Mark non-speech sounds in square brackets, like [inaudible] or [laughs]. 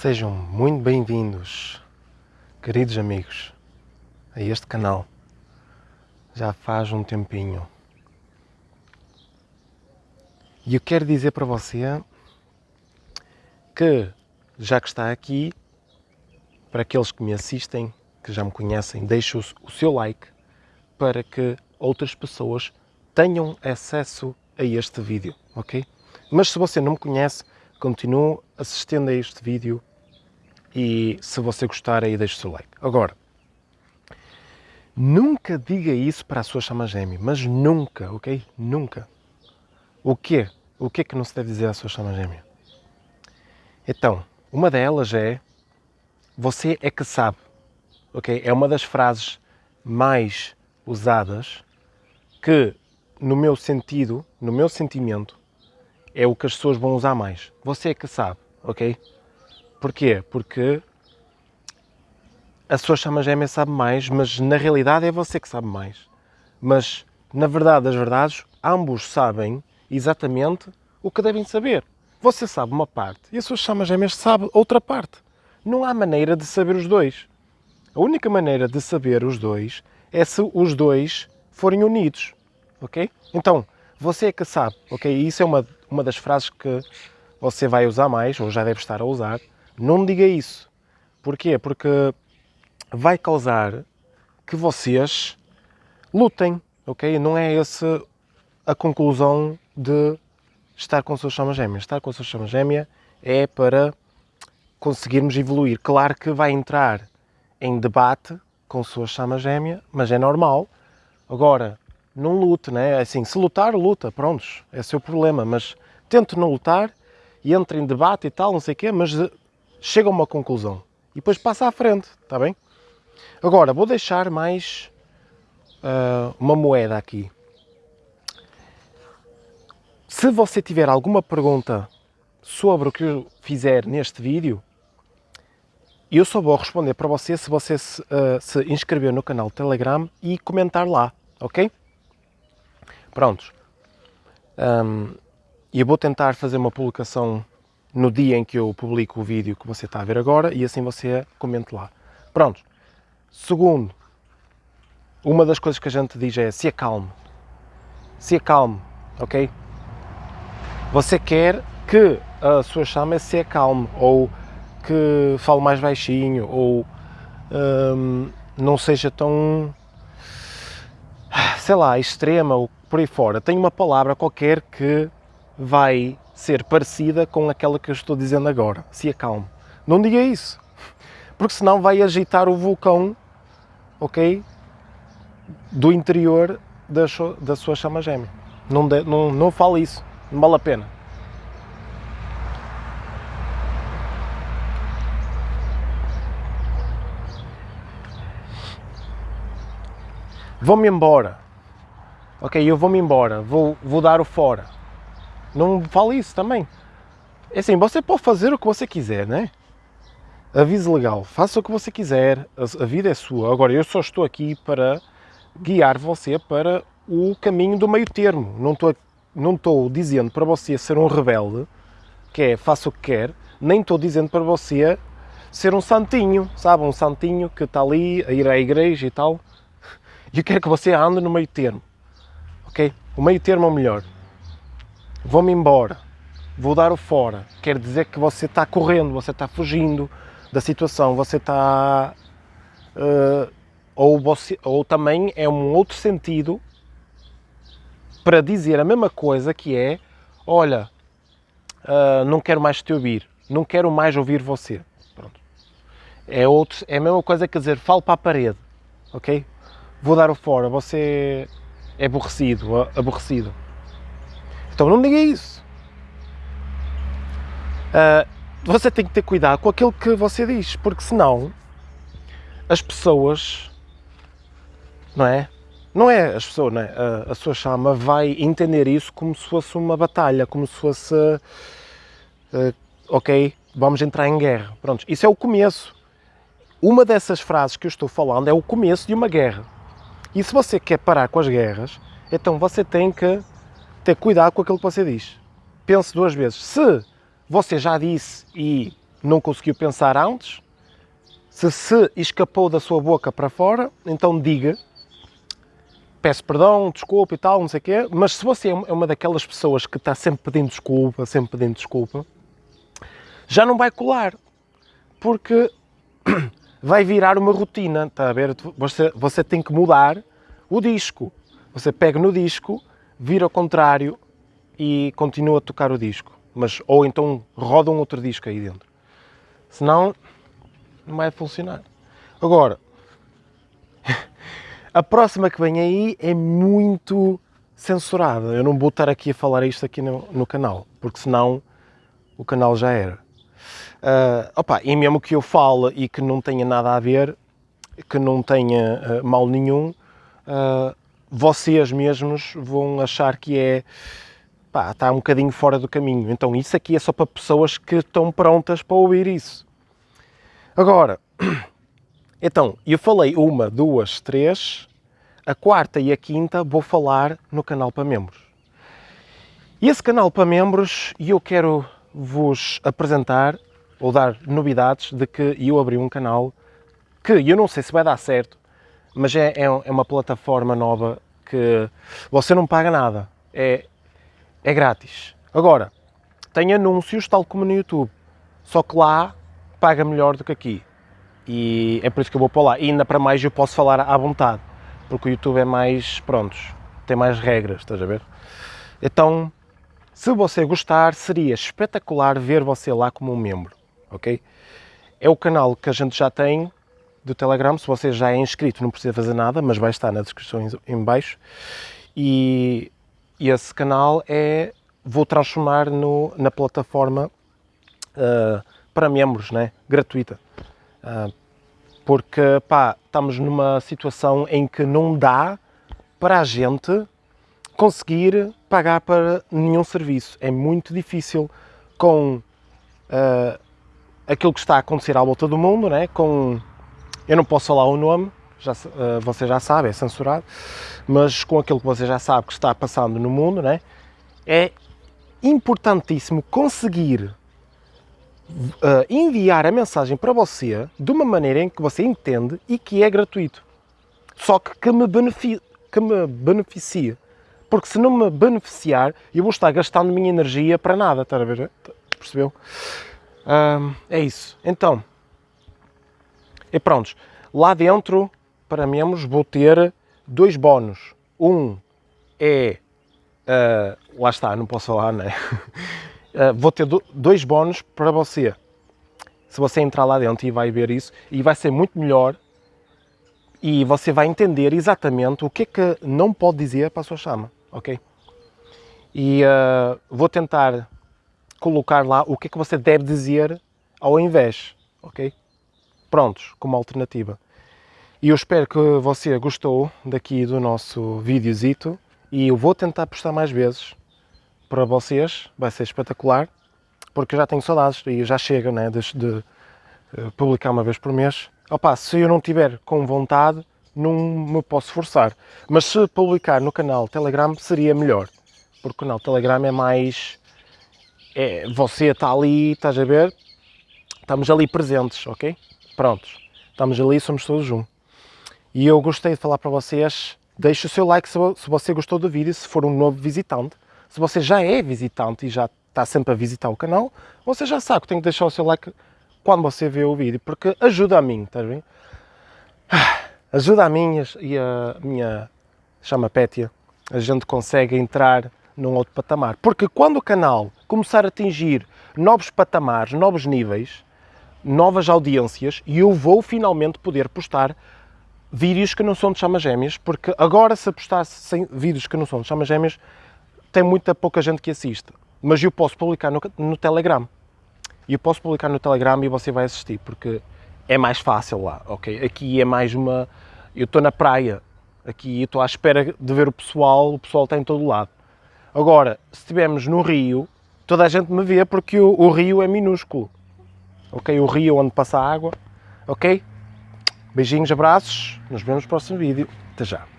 Sejam muito bem-vindos, queridos amigos, a este canal. Já faz um tempinho. E eu quero dizer para você que, já que está aqui, para aqueles que me assistem, que já me conhecem, deixe o seu like para que outras pessoas tenham acesso a este vídeo, ok? Mas se você não me conhece, continue assistindo a este vídeo e se você gostar aí deixe o seu like. Agora, nunca diga isso para a sua chama gêmea, mas nunca, ok? Nunca. O quê? O que é que não se deve dizer à sua chama gêmea? Então, uma delas é você é que sabe, ok? É uma das frases mais usadas que, no meu sentido, no meu sentimento, é o que as pessoas vão usar mais. Você é que sabe, ok? Porquê? Porque a sua chama gêmea sabe mais, mas na realidade é você que sabe mais. Mas, na verdade das verdades, ambos sabem exatamente o que devem saber. Você sabe uma parte e a sua chama gêmea sabe outra parte. Não há maneira de saber os dois. A única maneira de saber os dois é se os dois forem unidos, ok? Então, você é que sabe, ok? Isso é uma, uma das frases que você vai usar mais, ou já deve estar a usar. Não diga isso. Porquê? Porque vai causar que vocês lutem, ok? Não é essa a conclusão de estar com a sua chama gêmea. Estar com a sua chama gêmea é para conseguirmos evoluir. Claro que vai entrar em debate com a sua chama gêmea, mas é normal. Agora, não lute, né? Assim, se lutar, luta, prontos, é seu problema, mas tente não lutar e entre em debate e tal, não sei o quê, mas chega a uma conclusão e depois passa à frente, está bem? Agora, vou deixar mais uh, uma moeda aqui. Se você tiver alguma pergunta sobre o que eu fizer neste vídeo, eu só vou responder para você se você se, uh, se inscrever no canal Telegram e comentar lá, ok? Prontos. Um, eu vou tentar fazer uma publicação no dia em que eu publico o vídeo que você está a ver agora e assim você comente lá. Pronto. Segundo, uma das coisas que a gente diz é se acalme. Se acalme, ok? Você quer que a sua chama se acalme ou que fale mais baixinho ou hum, não seja tão, sei lá, extrema ou por aí fora. Tem uma palavra qualquer que vai ser parecida com aquela que eu estou dizendo agora. Se acalme. Não diga isso, porque senão vai agitar o vulcão, ok? Do interior da, da sua chama gêmea. Não, de, não, não fale isso, não vale a pena. Vou-me embora. Ok, eu vou-me embora, vou, vou dar o fora não fale isso também. É assim, você pode fazer o que você quiser, né? Aviso legal, faça o que você quiser, a, vida é sua. Agora, eu só estou aqui para guiar você para o caminho do meio termo. Não estou, não estou dizendo para você ser um rebelde, que é faça o que quer, nem estou dizendo para você ser um santinho, sabe? Um santinho que está ali a ir à igreja e tal. [laughs] Eu quero que você ande no meio termo, ok? O meio termo é o melhor vou-me embora, vou dar o fora, quer dizer que você está correndo, você está fugindo da situação, você está... Uh, ou, você, ou também é um outro sentido para dizer a mesma coisa que é, olha, uh, não quero mais te ouvir, não quero mais ouvir você. Pronto. É, outro, é a mesma coisa que dizer, falo para a parede, ok? Vou dar o fora, você é aborrecido, aborrecido. Então não diga isso. Uh, você tem que ter cuidado com aquilo que você diz, porque senão as pessoas, não é? Não é as pessoas, não é? A, a sua chama vai entender isso como se fosse uma batalha, como se fosse, uh, ok, vamos entrar em guerra. Pronto, isso é o começo. Uma dessas frases que eu estou falando é o começo de uma guerra. E se você quer parar com as guerras, então você tem que ter cuidado com aquilo que você diz. Pense duas vezes. Se você já disse e não conseguiu pensar antes, se se escapou da sua boca para fora, então diga, peço perdão, desculpa e tal, não sei o quê, mas se você é uma daquelas pessoas que está sempre pedindo desculpa, sempre pedindo desculpa, já não vai colar, porque [coughs] vai virar uma rotina, está a ver? Você, você tem que mudar o disco. Você pega no disco, vira ao contrário e continua a tocar o disco. Mas, ou então roda um outro disco aí dentro. Senão, não vai funcionar. Agora, [laughs] a próxima que vem aí é muito censurada. Eu não vou estar aqui a falar isto aqui no, no canal, porque senão o canal já era. Uh, opa, e mesmo que eu fale e que não tenha nada a ver, que não tenha uh, mal nenhum, uh, vocês mesmos vão achar que é pá, está um bocadinho fora do caminho. Então isso aqui é só para pessoas que estão prontas para ouvir isso. Agora, [clears throat] então, eu falei uma, duas, três, a quarta e a quinta vou falar no canal para membros. E esse canal para membros, eu quero vos apresentar ou dar novidades de que eu abri um canal que eu não sei se vai dar certo, mas é, é, é uma plataforma nova que você não paga nada, é, é grátis. Agora, tem anúncios tal como no YouTube, só que lá paga melhor do que aqui. E é por isso que eu vou para lá. E ainda para mais eu posso falar à vontade, porque o YouTube é mais, prontos, tem mais regras, estás a ver? Então, se você gostar, seria espetacular ver você lá como um membro, ok? É o canal que a gente já tem do Telegram, se você já é inscrito não precisa fazer nada, mas vai estar na descrição em baixo. E, e esse canal é, vou transformar no, na plataforma uh, para membros, né? gratuita. Uh, porque, pá, estamos numa situação em que não dá para a gente conseguir pagar para nenhum serviço. É muito difícil com uh, aquilo que está a acontecer à volta do mundo, né? com eu não posso falar o nome, já, uh, você já sabe, é censurado, mas com aquilo que você já sabe que está passando no mundo, né, é importantíssimo conseguir uh, enviar a mensagem para você de uma maneira em que você entende e que é gratuito. Só que que me, beneficia, que me beneficie. Porque se não me beneficiar, eu vou estar gastando minha energia para nada, está a ver? Percebeu? É isso. Então, e prontos, lá dentro, para membros, vou ter dois bónus. Um é, uh, lá está, não posso falar, né? Uh, [laughs] vou ter do, dois bónus para você. Se você entrar lá dentro e vai ver isso, e vai ser muito melhor e você vai entender exatamente o que é que não pode dizer para a sua chama, ok? E uh, vou tentar colocar lá o que é que você deve dizer ao invés, ok? Prontos como alternativa. E eu espero que você gostou daqui do nosso videozito e eu vou tentar postar mais vezes para vocês, vai ser espetacular, porque já tenho saudades e já chega né, de, de eh, publicar uma vez por mês. Opa, se eu não tiver com vontade, não me posso forçar. Mas se publicar no canal Telegram seria melhor, porque o canal Telegram é mais... É, você está ali, estás a ver? Estamos ali presentes, ok? Prontos, estamos ali, somos todos um. E eu gostei de falar para vocês, deixe o seu like se você gostou do vídeo, se for um novo visitante. Se você já é visitante e já está sempre a visitar o canal, você já sabe que tem que deixar o seu like quando você vê o vídeo, porque ajuda a mim, estás bem? Ajuda a mim e a minha chama Pétia, a gente consegue entrar num outro patamar. Porque quando o canal começar a atingir novos patamares, novos níveis, novas audiências e eu vou finalmente poder postar vídeos que não são de chamas gêmeas, porque agora se postasse vídeos que não são de chamas gêmeas, tem muita pouca gente que assiste. Mas eu posso publicar no, no Telegram. Eu posso publicar no Telegram e você vai assistir, porque é mais fácil lá, ok? Aqui é mais uma... Eu estou na praia, aqui estou à espera de ver o pessoal, o pessoal está em todo lado. Agora, se estivermos no Rio, toda a gente me vê porque o, o Rio é minúsculo ok? O rio onde passa a água, ok? Beijinhos, abraços, nos vemos no próximo vídeo. Até já!